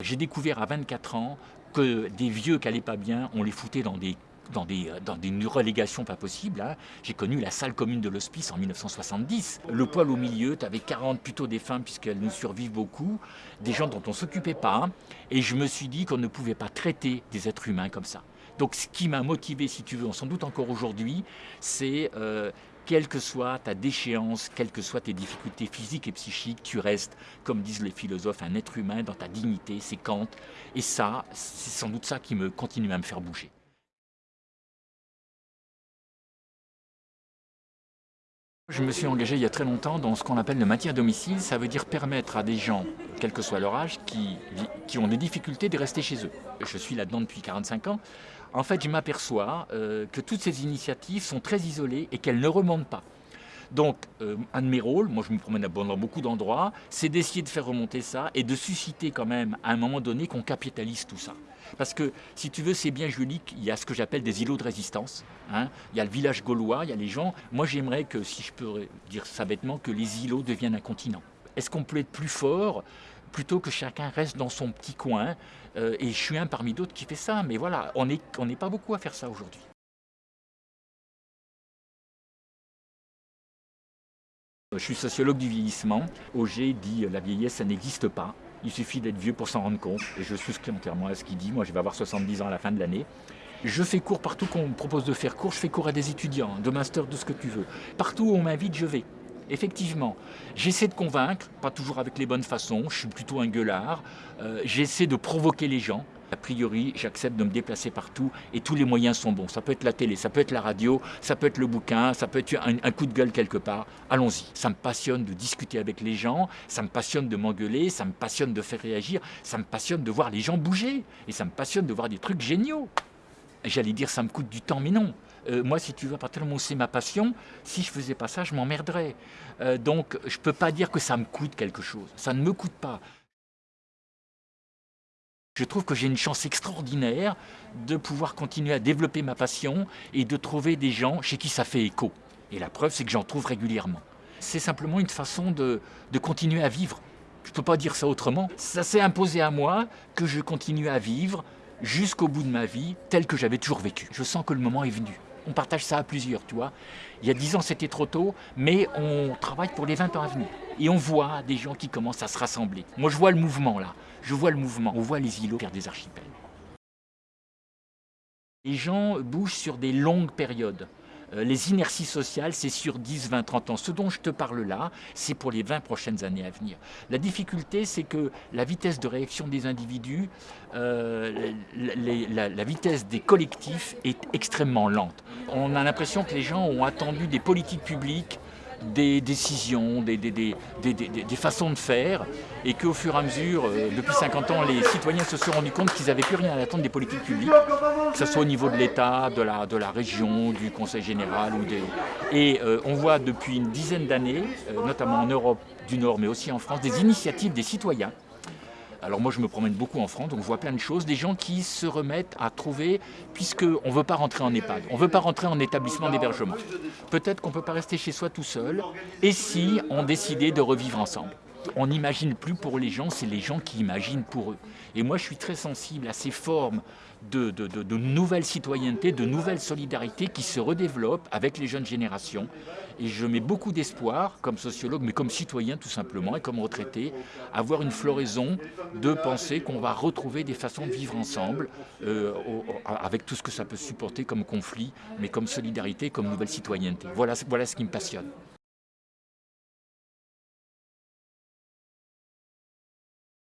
J'ai découvert à 24 ans que des vieux qui n'allaient pas bien, on les foutait dans des dans des, dans des relégations pas possibles. Hein. J'ai connu la salle commune de l'hospice en 1970. Le poil au milieu, tu avais 40 plutôt des femmes puisqu'elles nous survivent beaucoup, des gens dont on ne s'occupait pas. Et je me suis dit qu'on ne pouvait pas traiter des êtres humains comme ça. Donc ce qui m'a motivé, si tu veux, sans doute encore aujourd'hui, c'est euh, quelle que soit ta déchéance, quelles que soient tes difficultés physiques et psychiques, tu restes, comme disent les philosophes, un être humain dans ta dignité, c'est Kant. Et ça, c'est sans doute ça qui me continue à me faire bouger. Je me suis engagé il y a très longtemps dans ce qu'on appelle le maintien à domicile. Ça veut dire permettre à des gens, quel que soit leur âge, qui, qui ont des difficultés de rester chez eux. Je suis là-dedans depuis 45 ans. En fait, je m'aperçois euh, que toutes ces initiatives sont très isolées et qu'elles ne remontent pas. Donc, euh, un de mes rôles, moi je me promène dans beaucoup d'endroits, c'est d'essayer de faire remonter ça et de susciter quand même, à un moment donné, qu'on capitalise tout ça. Parce que, si tu veux, c'est bien joli qu'il y a ce que j'appelle des îlots de résistance. Hein. Il y a le village gaulois, il y a les gens. Moi, j'aimerais que, si je peux dire ça bêtement, que les îlots deviennent un continent. Est-ce qu'on peut être plus fort plutôt que chacun reste dans son petit coin euh, Et je suis un parmi d'autres qui fait ça. Mais voilà, on n'est on pas beaucoup à faire ça aujourd'hui. Je suis sociologue du vieillissement. Auger dit la vieillesse, ça n'existe pas. Il suffit d'être vieux pour s'en rendre compte. Et je souscris entièrement à ce qu'il dit. Moi, je vais avoir 70 ans à la fin de l'année. Je fais cours partout qu'on me propose de faire cours. Je fais cours à des étudiants, de master, de ce que tu veux. Partout où on m'invite, je vais. Effectivement, j'essaie de convaincre, pas toujours avec les bonnes façons, je suis plutôt un gueulard, euh, j'essaie de provoquer les gens, a priori, j'accepte de me déplacer partout et tous les moyens sont bons. Ça peut être la télé, ça peut être la radio, ça peut être le bouquin, ça peut être un, coup de gueule quelque part. Allons-y. Ça me passionne de discuter avec les gens, ça me passionne de m'engueuler, ça me passionne de faire réagir, ça me passionne de voir les gens bouger et ça me passionne de voir des trucs géniaux. J'allais dire ça me coûte du temps, mais non. Euh, moi, si tu veux, à partir du moment où c'est ma passion, si je faisais pas ça, je m'emmerderais. Euh, donc, je peux pas dire que ça me coûte quelque chose. Ça ne me coûte pas. Je trouve que j'ai une chance extraordinaire de pouvoir continuer à développer ma passion et de trouver des gens chez qui ça fait écho. Et la preuve, c'est que j'en trouve régulièrement. C'est simplement une façon de, continuer à vivre. Je ne peux pas dire ça autrement. Ça s'est imposé à moi que je continue à vivre jusqu'au bout de ma vie tel que j'avais toujours vécu. Je sens que le moment est venu. On partage ça à plusieurs, tu vois. Il y a dix ans, c'était trop tôt, mais on travaille pour les 20 ans à venir. Et on voit des gens qui commencent à se rassembler. Moi, je vois le mouvement, là. Je vois le mouvement. On voit les îlots faire des archipels. Les gens bougent sur des longues périodes. Euh, les inerties sociales, c'est sur 10, 20, 30 ans. Ce dont je te parle là, c'est pour les 20 prochaines années à venir. La difficulté, c'est que la vitesse de réaction des individus, euh, la, vitesse des collectifs est extrêmement lente. On a l'impression que les gens ont attendu des politiques publiques des décisions, des, façons de faire, et qu'au fur et à mesure, euh, depuis 50 ans, les citoyens se sont rendus compte qu'ils n'avaient plus rien à attendre des politiques publiques, que ce soit au niveau de l'État, de la, de la région, du Conseil général. Ou des... Et euh, on voit depuis une dizaine d'années, euh, notamment en Europe du Nord, mais aussi en France, des initiatives des citoyens alors moi je me promène beaucoup en France, donc je vois plein de choses, des gens qui se remettent à trouver, puisqu'on ne veut pas rentrer en EHPAD, on ne veut pas rentrer en établissement d'hébergement. Peut-être qu'on ne peut pas rester chez soi tout seul, et si on décidait de revivre ensemble? On n'imagine plus pour les gens, c'est les gens qui imaginent pour eux. Et moi, je suis très sensible à ces formes de, de, citoyennetés, de nouvelles solidarités qui se redéveloppent avec les jeunes générations. Et je mets beaucoup d'espoir, comme sociologue, mais comme citoyen tout simplement, et comme retraité, à avoir une floraison de penser qu'on va retrouver des façons de vivre ensemble, euh, avec tout ce que ça peut supporter comme conflit, mais comme solidarité, comme nouvelle citoyenneté. Voilà, voilà ce qui me passionne.